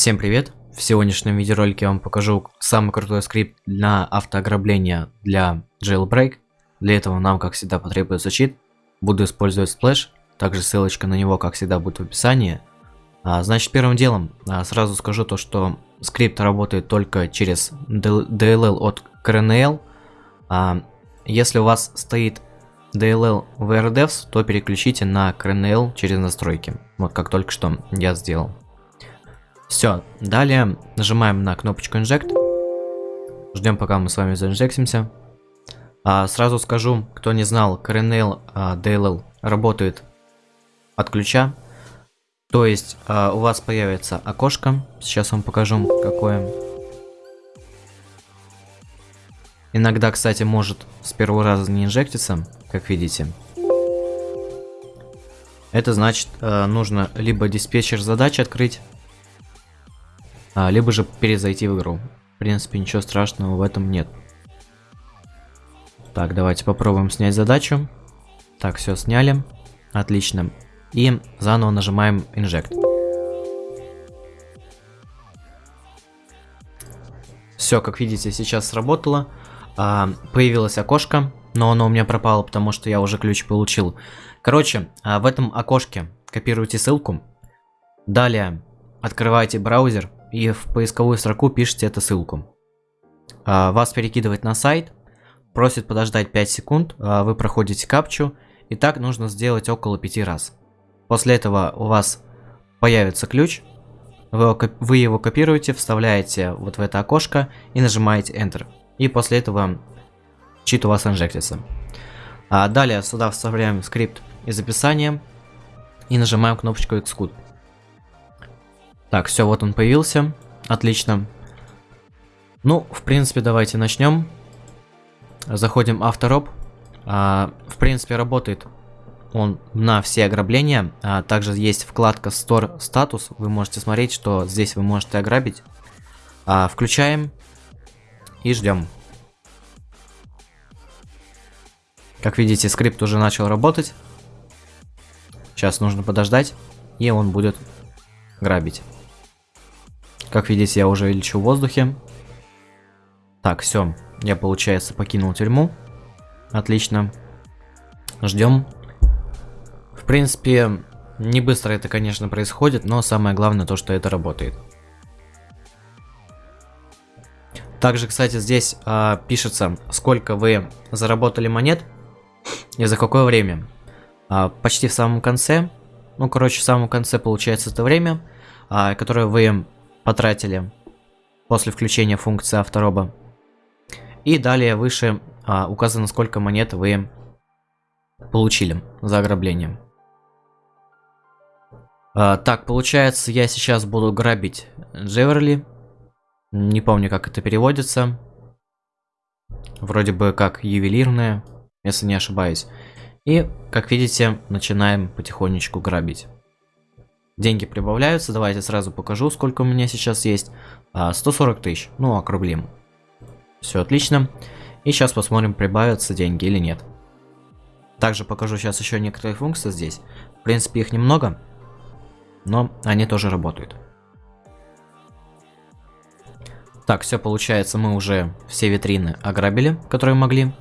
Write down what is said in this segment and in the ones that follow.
Всем привет! В сегодняшнем видеоролике я вам покажу самый крутой скрипт на автоограбление для Jailbreak. Для этого нам, как всегда, потребуется чит. Буду использовать Splash, также ссылочка на него, как всегда, будет в описании. А, значит, первым делом а, сразу скажу то, что скрипт работает только через DLL от CRNL. А, если у вас стоит DLL в RDevs, то переключите на CRNL через настройки. Вот как только что я сделал. Все, далее нажимаем на кнопочку Inject. Ждем, пока мы с вами заинжектимся. А, сразу скажу, кто не знал, Kernel а, DLL работает от ключа. То есть а, у вас появится окошко. Сейчас вам покажу, какое. Иногда, кстати, может с первого раза не инжектиться, как видите. Это значит, а, нужно либо диспетчер задач открыть, а, либо же перезайти в игру. В принципе, ничего страшного в этом нет. Так, давайте попробуем снять задачу. Так, все сняли. Отлично. И заново нажимаем Inject. Все, как видите, сейчас сработало. А, появилось окошко, но оно у меня пропало, потому что я уже ключ получил. Короче, а, в этом окошке копируйте ссылку. Далее открывайте браузер и в поисковую строку пишите эту ссылку. А, вас перекидывает на сайт, просит подождать 5 секунд, а, вы проходите капчу, и так нужно сделать около 5 раз. После этого у вас появится ключ, вы, его копируете, вставляете вот в это окошко и нажимаете Enter. И после этого чит у вас инжектится. А далее сюда вставляем скрипт из описания и нажимаем кнопочку Execute. Так, все, вот он появился. Отлично. Ну, в принципе, давайте начнем. Заходим автороб. А, в принципе, работает он на все ограбления. А, также есть вкладка Store Status. Вы можете смотреть, что здесь вы можете ограбить. А, включаем и ждем. Как видите, скрипт уже начал работать. Сейчас нужно подождать, и он будет грабить. Как видите, я уже лечу в воздухе. Так, все. Я, получается, покинул тюрьму. Отлично. Ждем. В принципе, не быстро это, конечно, происходит, но самое главное то, что это работает. Также, кстати, здесь э, пишется, сколько вы заработали монет и за какое время. Э, почти в самом конце, ну, короче, в самом конце получается это время, э, которое вы потратили после включения функции автороба. И далее выше а, указано, сколько монет вы получили за ограбление. А, так, получается, я сейчас буду грабить Джеверли. Не помню, как это переводится. Вроде бы как ювелирная, если не ошибаюсь. И, как видите, начинаем потихонечку грабить. Деньги прибавляются, давайте сразу покажу, сколько у меня сейчас есть. 140 а, тысяч, ну округлим. Все отлично. И сейчас посмотрим, прибавятся деньги или нет. Также покажу сейчас еще некоторые функции здесь. В принципе, их немного, но они тоже работают. Так, все получается, мы уже все витрины ограбили, которые могли.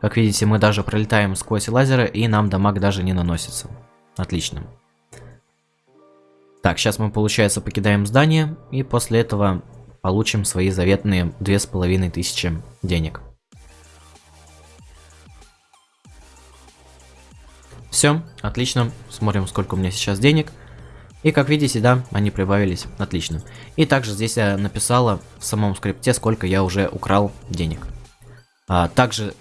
Как видите, мы даже пролетаем сквозь лазеры, и нам дамаг даже не наносится. Отлично. Так, сейчас мы, получается, покидаем здание, и после этого получим свои заветные две с половиной тысячи денег. Все, отлично. Смотрим, сколько у меня сейчас денег. И как видите, да, они прибавились. Отлично. И также здесь я написала в самом скрипте, сколько я уже украл денег. А, также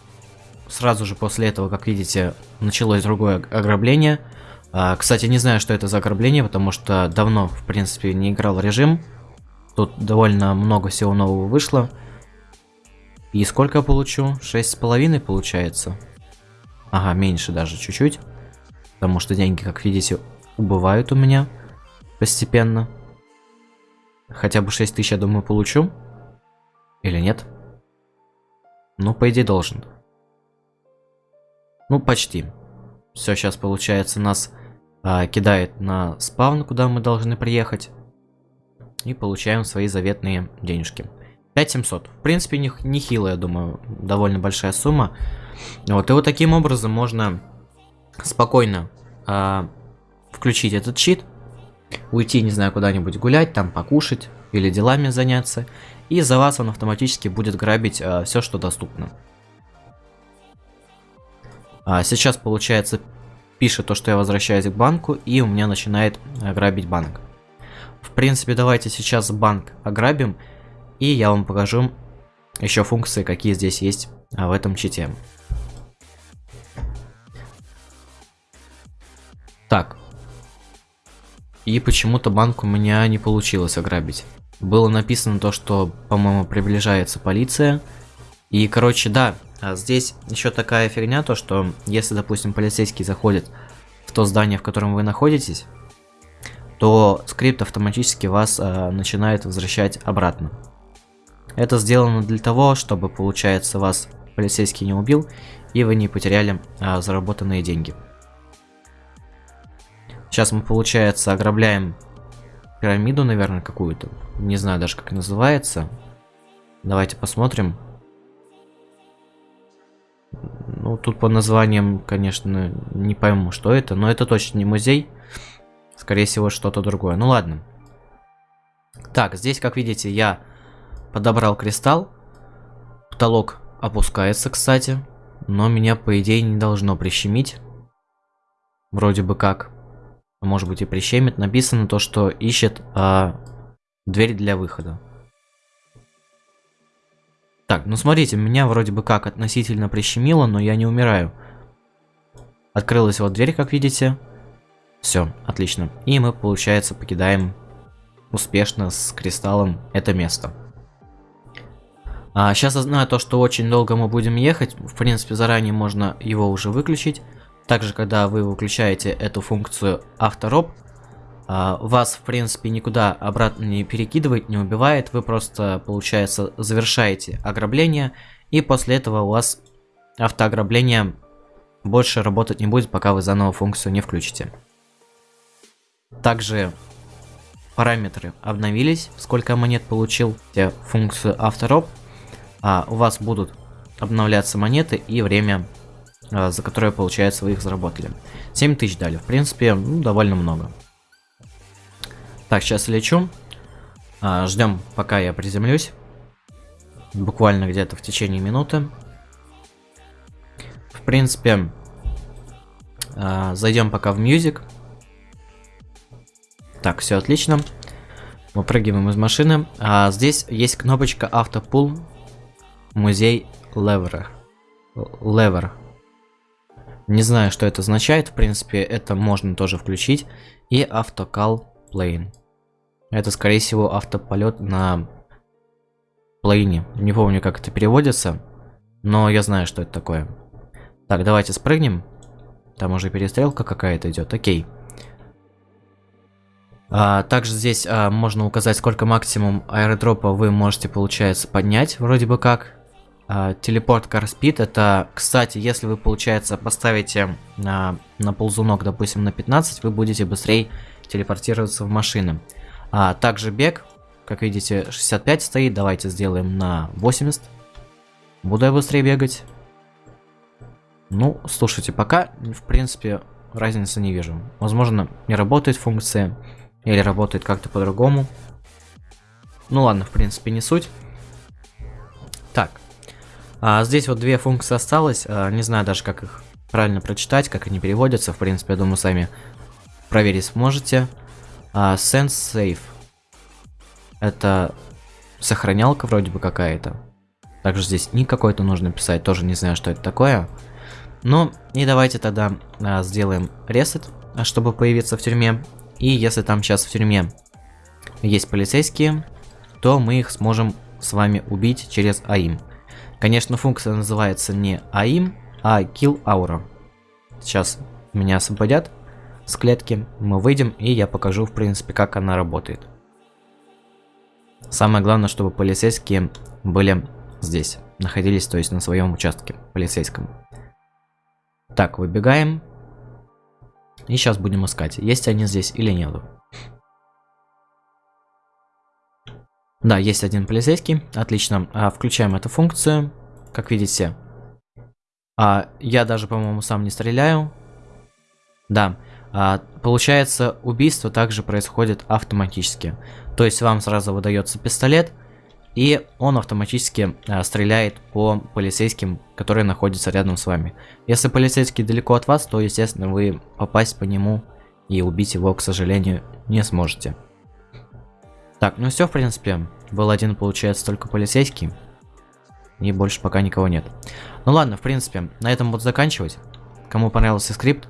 сразу же после этого, как видите, началось другое ограбление. А, кстати, не знаю, что это за ограбление, потому что давно, в принципе, не играл режим. Тут довольно много всего нового вышло. И сколько я получу? Шесть с половиной получается. Ага, меньше даже чуть-чуть. Потому что деньги, как видите, убывают у меня постепенно. Хотя бы 6 тысяч, я думаю, получу. Или нет? Ну, по идее, должен. Ну, почти. Все, сейчас получается нас а, кидает на спаун, куда мы должны приехать. и получаем свои заветные денежки. 5700. В принципе, не, нехило, я думаю, довольно большая сумма. Вот, и вот таким образом можно спокойно э, включить этот чит, уйти, не знаю, куда-нибудь гулять, там покушать или делами заняться, и за вас он автоматически будет грабить э, все, что доступно. А сейчас, получается, пишет то, что я возвращаюсь к банку, и у меня начинает э, грабить банк. В принципе, давайте сейчас банк ограбим, и я вам покажу еще функции, какие здесь есть а, в этом чите. Так. И почему-то банк у меня не получилось ограбить. Было написано то, что, по-моему, приближается полиция. И, короче, да, здесь еще такая фигня, то что если, допустим, полицейский заходит в то здание, в котором вы находитесь, то скрипт автоматически вас э, начинает возвращать обратно. Это сделано для того, чтобы, получается, вас полицейский не убил, и вы не потеряли э, заработанные деньги. Сейчас мы, получается, ограбляем пирамиду, наверное, какую-то. Не знаю даже, как называется. Давайте посмотрим. Ну, тут по названиям, конечно, не пойму, что это, но это точно не музей. Скорее всего, что-то другое. Ну ладно. Так, здесь, как видите, я подобрал кристалл. Потолок опускается, кстати. Но меня, по идее, не должно прищемить. Вроде бы как. Может быть и прищемит. Написано то, что ищет а, дверь для выхода. Так, ну смотрите, меня вроде бы как относительно прищемило, но я не умираю. Открылась вот дверь, как видите. Все, отлично. И мы, получается, покидаем успешно с кристаллом это место. А, сейчас я знаю то, что очень долго мы будем ехать. В принципе, заранее можно его уже выключить. Также, когда вы выключаете эту функцию автороб, а, вас, в принципе, никуда обратно не перекидывает, не убивает. Вы просто, получается, завершаете ограбление. И после этого у вас автоограбление больше работать не будет, пока вы заново функцию не включите. Также параметры обновились, сколько монет получил функцию автороб. А у вас будут обновляться монеты и время, а, за которое, получается, вы их заработали. 7000 дали, в принципе, ну, довольно много. Так, сейчас лечу. А, ждем, пока я приземлюсь. Буквально где-то в течение минуты. В принципе, а, зайдем пока в Music. Так, все отлично. Выпрыгиваем из машины. А, здесь есть кнопочка Автопул. Музей Левера. Левер. Не знаю, что это означает. В принципе, это можно тоже включить. И автокал Plane. Это, скорее всего, автополет на плейне. Не помню, как это переводится, но я знаю, что это такое. Так, давайте спрыгнем. Там уже перестрелка какая-то идет. Окей. А, также здесь а, можно указать, сколько максимум аэродропа вы можете, получается, поднять, вроде бы как. А, телепорт Car это, кстати, если вы, получается, поставите на, на ползунок, допустим, на 15, вы будете быстрее телепортироваться в машины. А также бег, как видите, 65 стоит, давайте сделаем на 80. Буду я быстрее бегать. Ну, слушайте, пока, в принципе, разницы не вижу. Возможно, не работает функция, или работает как-то по-другому. Ну ладно, в принципе, не суть. Так. А, здесь вот две функции осталось. А, не знаю даже, как их правильно прочитать, как они переводятся. В принципе, я думаю, сами проверить сможете. А, Sense Safe. Это сохранялка вроде бы какая-то. Также здесь ник какой-то нужно писать, тоже не знаю, что это такое. Ну, и давайте тогда а, сделаем ресет, чтобы появиться в тюрьме. И если там сейчас в тюрьме есть полицейские, то мы их сможем с вами убить через AIM. Конечно, функция называется не AIM, а Kill Aura. Сейчас меня освободят с клетки, мы выйдем и я покажу в принципе как она работает. Самое главное, чтобы полицейские были здесь, находились то есть на своем участке полицейском. Так, выбегаем. И сейчас будем искать, есть они здесь или нет. Да, есть один полицейский. Отлично. А, включаем эту функцию. Как видите, а, я даже, по-моему, сам не стреляю. Да. А, получается, убийство также происходит автоматически. То есть вам сразу выдается пистолет, и он автоматически а, стреляет по полицейским, которые находятся рядом с вами. Если полицейский далеко от вас, то, естественно, вы попасть по нему и убить его, к сожалению, не сможете. Так, ну все, в принципе. Был один, получается, только полицейский. И больше пока никого нет. Ну ладно, в принципе, на этом буду заканчивать. Кому понравился скрипт,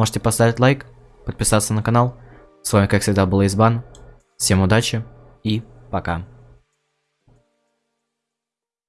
можете поставить лайк, подписаться на канал. С вами, как всегда, был Избан. Всем удачи и пока.